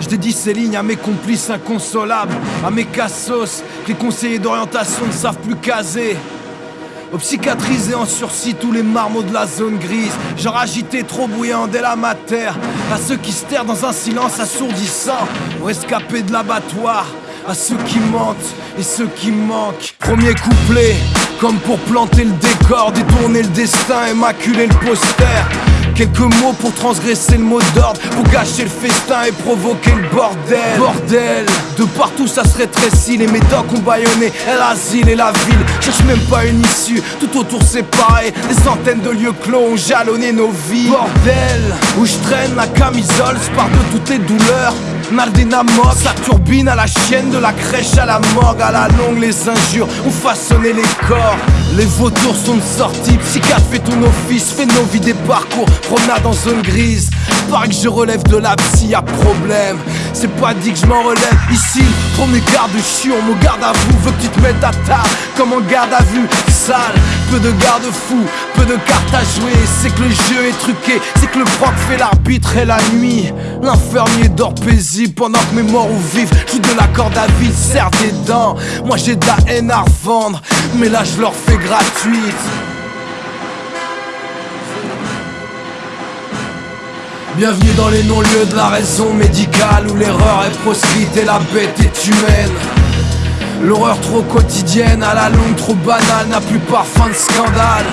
Je dédie ces lignes à mes complices inconsolables, à mes cassos, que les conseillers d'orientation ne savent plus caser. Aux psychiatrisés en sursis tous les marmots de la zone grise Genre agité, trop bruyant dès la mater À ceux qui se dans un silence assourdissant Pour escaper de l'abattoir. À ceux qui mentent et ceux qui manquent. Premier couplet, comme pour planter le décor Détourner le destin, et maculer le poster Quelques mots pour transgresser le mot d'ordre Pour gâcher le festin et provoquer le bordel. Bordel. De partout ça se rétrécit Les médocs ont baïonné l'asile et la ville Cherche même pas une issue. Tout autour c'est pareil. Des centaines de lieux clos ont jalonné nos vies. Bordel. Où je traîne la camisole Spare de toutes les douleurs. Naldina mort, sa turbine à la chienne de la crèche à la morgue À la longue les injures ont façonné les corps Les vautours sont sortis, psychiatre fait ton office Fais nos vies des parcours, promenade en zone grise. Pareil que je relève de la psy, y'a problème. C'est pas dit que je m'en relève. Ici, premier garde chiant, mon garde à vous. Veux que tu te mettes à table, comme en garde à vue. Sale, peu de garde-fous, peu de cartes à jouer. C'est que le jeu est truqué, c'est que le proc fait l'arbitre et la nuit. L'infirmier dort paisible pendant que mes morts ou vifs Joue de la corde à vide, serre des dents. Moi j'ai de la haine à revendre, mais là je leur fais Bienvenue dans les non-lieux de la raison médicale Où l'erreur est proscrite et la bête est humaine L'horreur trop quotidienne, à la longue trop banale N'a plus parfum de scandale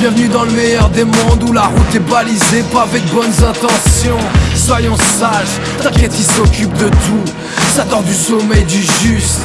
Bienvenue dans le meilleur des mondes où la route est balisée, pas avec bonnes intentions. Soyons sages, t'inquiète, il s'occupe de tout. Ça dort du sommeil du juste.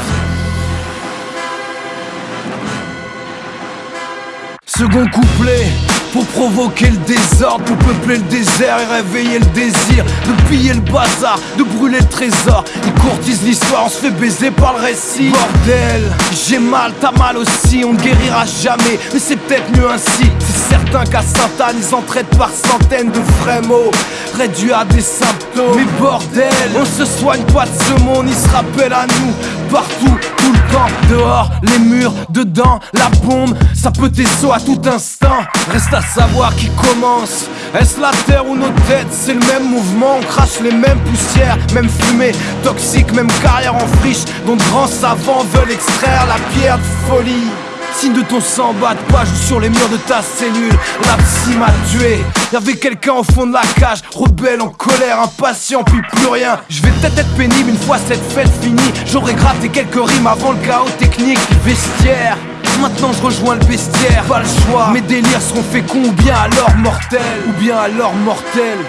Second couplet, pour provoquer le désordre, pour peupler le désert et réveiller le désir De piller le bazar, de brûler le trésor. Ils courtisent l'histoire, on se fait baiser par le récit. Bordel, j'ai mal, t'as mal aussi, on ne guérira jamais Mais c'est peut-être mieux ainsi. C'est certain qu'à Sainte-Anne, ils en traitent par centaines de vrais mots Réduits à des symptômes. Mais bordel, on se soigne pas de ce monde, ils se rappellent à nous. Partout, tout le temps, dehors, les murs, dedans, la bombe. Ça peut t'essoir à tout instant. Reste à savoir qui commence. Est-ce la terre ou nos têtes? C'est le même mouvement, on crache les mêmes poussières Même fumée, toxique, même carrière en friche. Dont grands savants veulent extraire la pierre de folie Signe de ton sang, batte pas, joue sur les murs de ta cellule. La psy m'a tué. Y'avait quelqu'un au fond de la cage. Rebelle, en colère, impatient, puis plus rien. Je vais peut-être être pénible une fois cette fête finie. J'aurais gratté quelques rimes avant le chaos technique Vestiaire. Maintenant je rejoins le bestiaire, pas le choix. Mes délires seront féconds ou bien alors mortels. Ou bien alors mortels.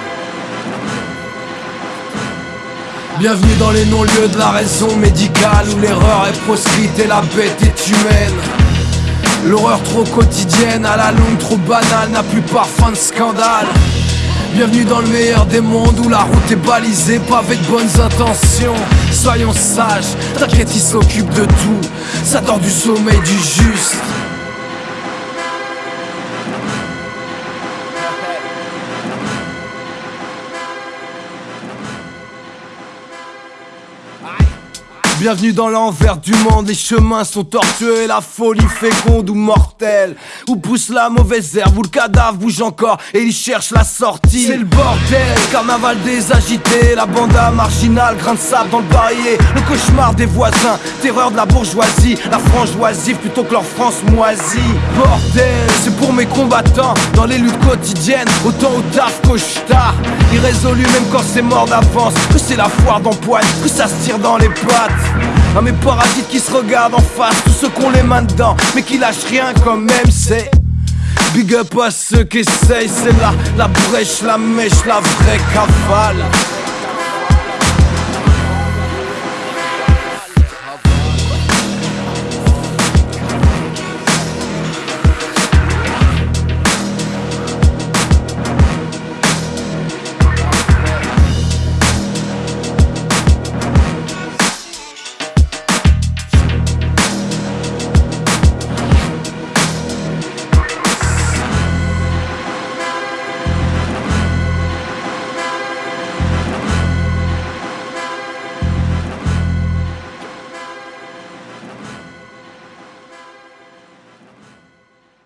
Bienvenue dans les non-lieux de la raison médicale Où l'erreur est proscrite et la bête est humaine L'horreur trop quotidienne, à la longue trop banale N'a plus parfum de scandale Bienvenue dans le meilleur des mondes où la route est balisée, pas avec bonnes intentions. Soyons sages, t'inquiète, il s'occupe de tout. Ça dort du sommeil du juste. Bienvenue dans l'envers du monde, les chemins sont tortueux et la folie féconde ou mortelle. Où pousse la mauvaise herbe, où le cadavre bouge encore et il cherche la sortie. C'est le bordel, carnaval des agités, la banda marginale, grain de sable dans le barillet, le cauchemar des voisins, terreur de la bourgeoisie, la frangeoisie plutôt que leur France moisie. Bordel, c'est pour mes combattants, dans les luttes quotidiennes, autant au taf qu'au tard. Irrésolu même quand c'est mort d'avance, que c'est la foire d'empoigne, que ça se tire dans les pattes. À mes parasites qui se regardent en face, tous ceux qu'on les mains dedans, mais qui lâchent rien quand même, c'est. Big up à ceux qui essayent, c'est là la brèche, la mèche, la vraie cavale.